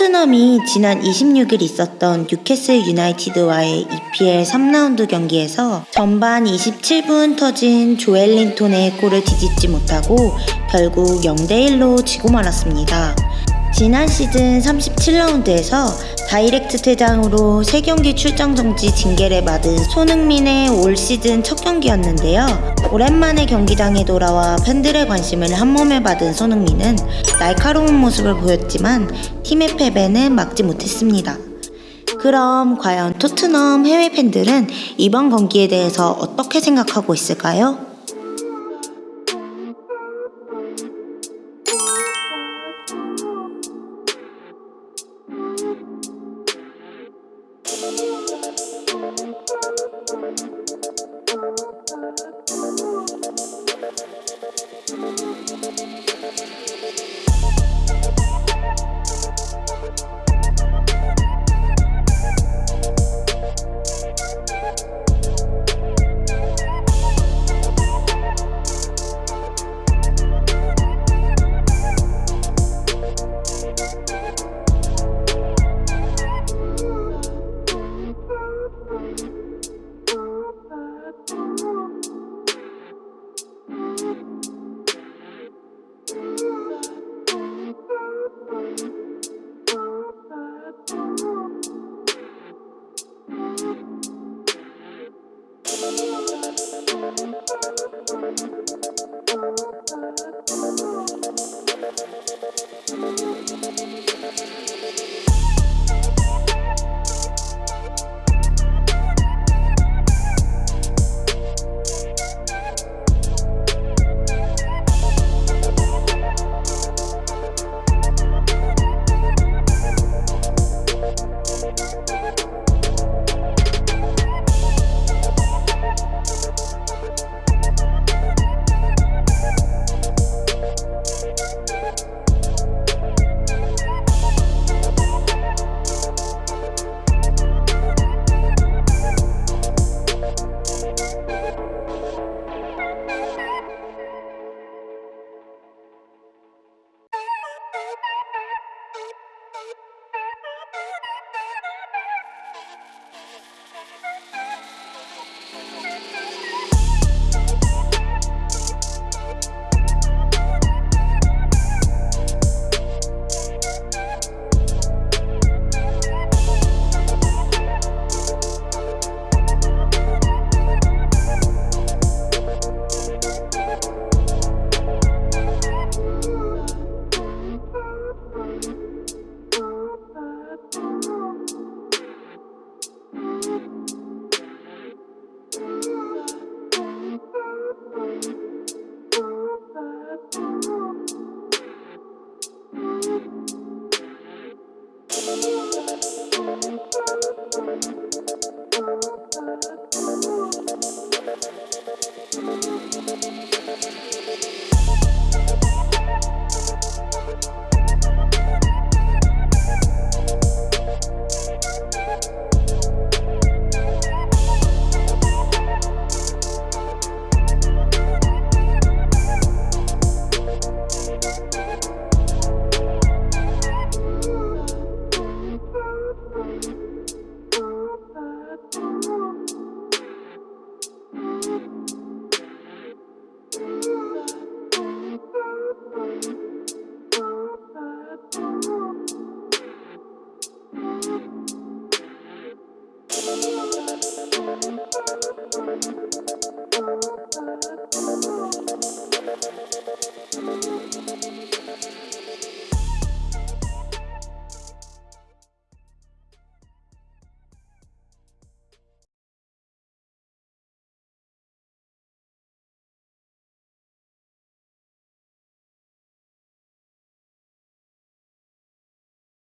토트넘이 지난 26일 있었던 뉴캐슬 유나이티드와의 EPL 3라운드 경기에서 전반 27분 터진 조엘린톤의 골을 뒤집지 못하고 결국 0대1로 지고 말았습니다. 지난 시즌 37라운드에서 다이렉트 퇴장으로 3경기 출장 정지 징계를 받은 손흥민의 올 시즌 첫 경기였는데요. 오랜만에 경기장에 돌아와 팬들의 관심을 한몸에 받은 손흥민은 날카로운 모습을 보였지만 팀의 패배는 막지 못했습니다. 그럼 과연 토트넘 해외 팬들은 이번 경기에 대해서 어떻게 생각하고 있을까요?